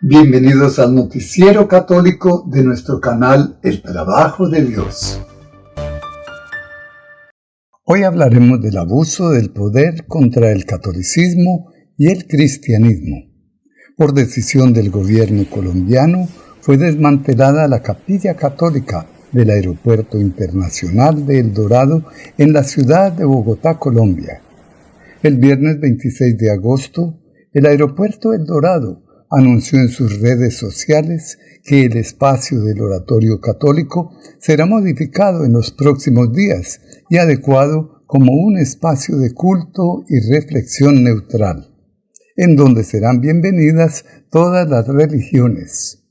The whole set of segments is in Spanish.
Bienvenidos al noticiero católico de nuestro canal El Trabajo de Dios. Hoy hablaremos del abuso del poder contra el catolicismo y el cristianismo. Por decisión del gobierno colombiano fue desmantelada la capilla católica del Aeropuerto Internacional de El Dorado en la ciudad de Bogotá, Colombia. El viernes 26 de agosto, el Aeropuerto El Dorado anunció en sus redes sociales que el espacio del oratorio católico será modificado en los próximos días y adecuado como un espacio de culto y reflexión neutral, en donde serán bienvenidas todas las religiones.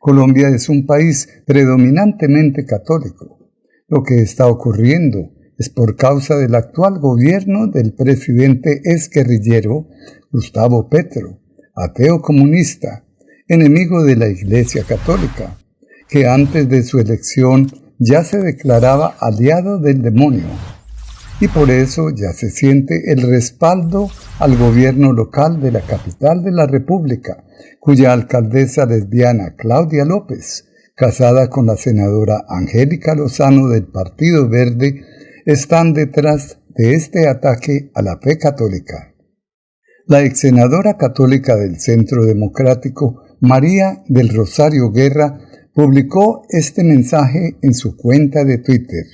Colombia es un país predominantemente católico. Lo que está ocurriendo es por causa del actual gobierno del presidente exguerrillero Gustavo Petro, ateo comunista, enemigo de la Iglesia Católica, que antes de su elección ya se declaraba aliado del demonio, y por eso ya se siente el respaldo al gobierno local de la capital de la República, cuya alcaldesa lesbiana Claudia López, casada con la senadora Angélica Lozano del Partido Verde, están detrás de este ataque a la fe católica. La ex senadora católica del Centro Democrático, María del Rosario Guerra, publicó este mensaje en su cuenta de Twitter.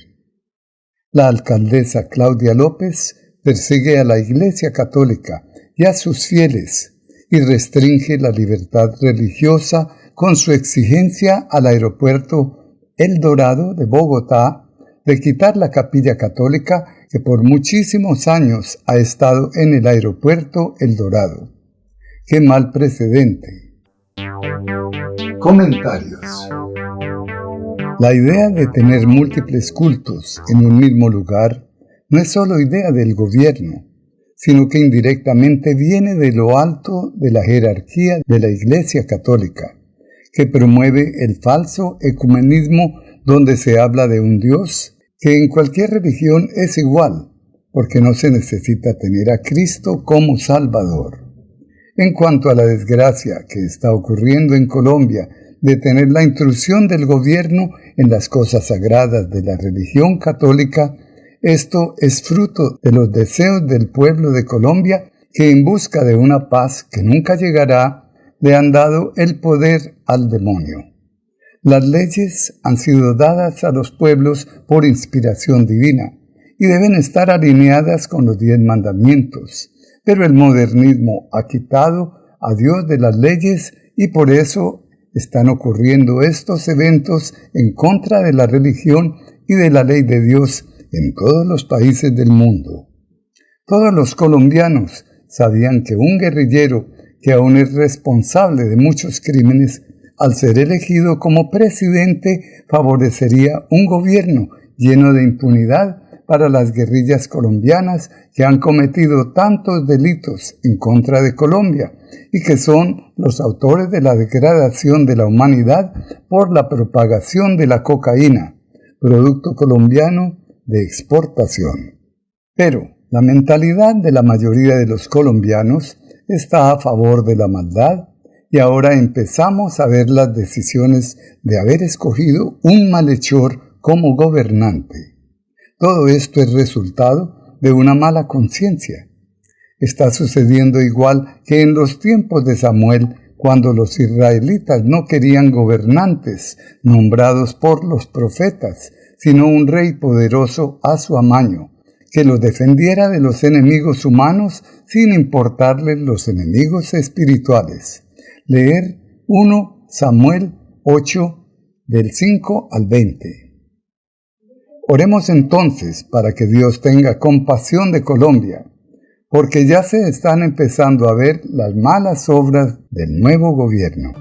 La alcaldesa Claudia López persigue a la Iglesia Católica y a sus fieles y restringe la libertad religiosa con su exigencia al aeropuerto El Dorado de Bogotá de quitar la capilla católica que por muchísimos años ha estado en el aeropuerto El Dorado. ¡Qué mal precedente! Comentarios La idea de tener múltiples cultos en un mismo lugar no es solo idea del gobierno, sino que indirectamente viene de lo alto de la jerarquía de la Iglesia Católica, que promueve el falso ecumenismo donde se habla de un Dios que en cualquier religión es igual, porque no se necesita tener a Cristo como Salvador. En cuanto a la desgracia que está ocurriendo en Colombia de tener la intrusión del gobierno en las cosas sagradas de la religión católica, esto es fruto de los deseos del pueblo de Colombia que en busca de una paz que nunca llegará, le han dado el poder al demonio. Las leyes han sido dadas a los pueblos por inspiración divina y deben estar alineadas con los diez mandamientos, pero el modernismo ha quitado a Dios de las leyes y por eso están ocurriendo estos eventos en contra de la religión y de la ley de Dios en todos los países del mundo. Todos los colombianos sabían que un guerrillero que aún es responsable de muchos crímenes al ser elegido como presidente, favorecería un gobierno lleno de impunidad para las guerrillas colombianas que han cometido tantos delitos en contra de Colombia y que son los autores de la degradación de la humanidad por la propagación de la cocaína, producto colombiano de exportación. Pero la mentalidad de la mayoría de los colombianos está a favor de la maldad, y ahora empezamos a ver las decisiones de haber escogido un malhechor como gobernante. Todo esto es resultado de una mala conciencia. Está sucediendo igual que en los tiempos de Samuel, cuando los israelitas no querían gobernantes nombrados por los profetas, sino un rey poderoso a su amaño, que los defendiera de los enemigos humanos sin importarles los enemigos espirituales leer 1 Samuel 8 del 5 al 20. Oremos entonces para que Dios tenga compasión de Colombia, porque ya se están empezando a ver las malas obras del nuevo gobierno.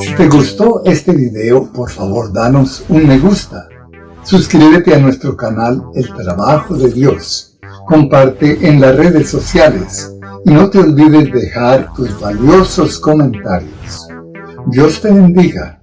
Si te gustó este video, por favor danos un me gusta. Suscríbete a nuestro canal El Trabajo de Dios. Comparte en las redes sociales y no te olvides dejar tus valiosos comentarios. Dios te bendiga